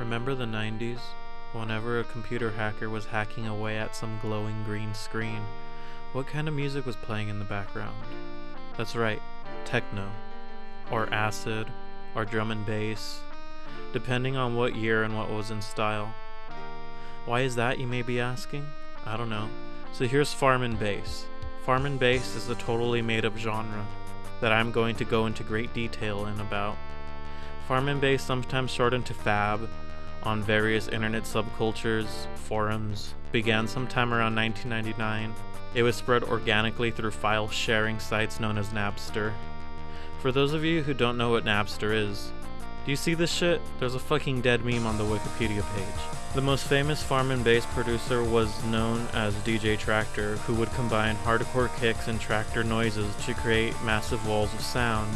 Remember the 90s? Whenever a computer hacker was hacking away at some glowing green screen, what kind of music was playing in the background? That's right, techno, or acid, or drum and bass, depending on what year and what was in style. Why is that, you may be asking? I don't know. So here's Farm and Bass. Farm and Bass is a totally made up genre that I'm going to go into great detail in about. Farm and Bass sometimes shortened to Fab, on various internet subcultures, forums, began sometime around 1999. It was spread organically through file sharing sites known as Napster. For those of you who don't know what Napster is, do you see this shit? There's a fucking dead meme on the Wikipedia page. The most famous farm and bass producer was known as DJ Tractor, who would combine hardcore kicks and tractor noises to create massive walls of sound.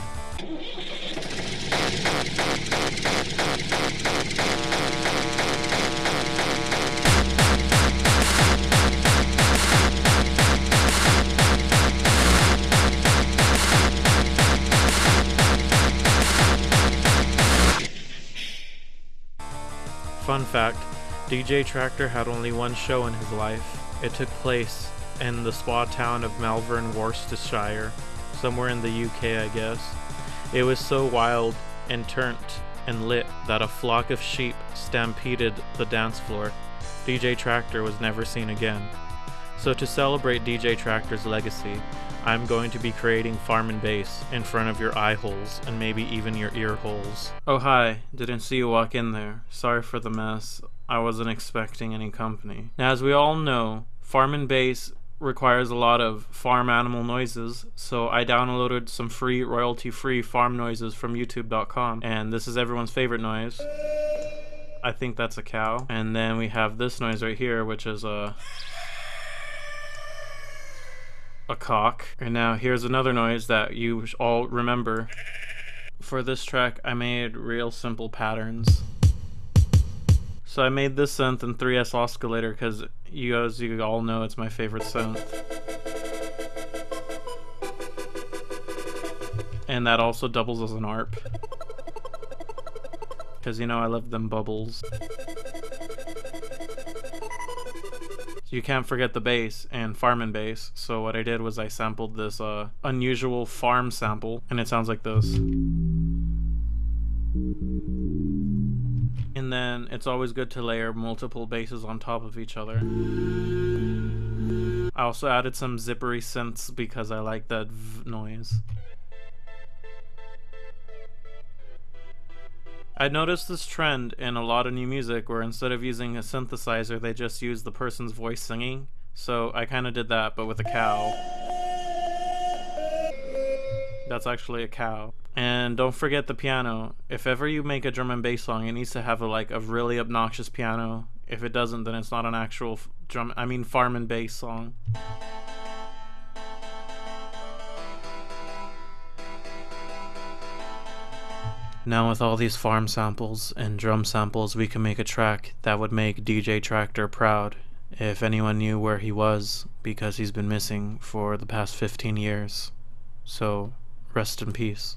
Fun fact DJ Tractor had only one show in his life. It took place in the spa town of Malvern, Worcestershire, somewhere in the UK, I guess. It was so wild and turned and lit that a flock of sheep stampeded the dance floor. DJ Tractor was never seen again. So, to celebrate DJ Tractor's legacy, I'm going to be creating farm and bass in front of your eye holes and maybe even your ear holes. Oh hi, didn't see you walk in there. Sorry for the mess. I wasn't expecting any company. Now as we all know, farm and bass requires a lot of farm animal noises, so I downloaded some free royalty free farm noises from youtube.com and this is everyone's favorite noise. I think that's a cow. And then we have this noise right here which is a a cock. And now here's another noise that you all remember. For this track, I made real simple patterns. So I made this synth in 3x Oscillator because you guys, you all know it's my favorite synth. And that also doubles as an ARP. Because you know I love them bubbles. You can't forget the bass and farm and bass. So what I did was I sampled this uh, unusual farm sample, and it sounds like this. And then it's always good to layer multiple basses on top of each other. I also added some zippery synths because I like that noise. I noticed this trend in a lot of new music where instead of using a synthesizer, they just use the person's voice singing. So I kind of did that, but with a cow. That's actually a cow. And don't forget the piano. If ever you make a drum and bass song, it needs to have a, like a really obnoxious piano. If it doesn't, then it's not an actual drum. I mean, farm and bass song. Now with all these farm samples and drum samples, we can make a track that would make DJ Tractor proud if anyone knew where he was because he's been missing for the past 15 years. So, rest in peace.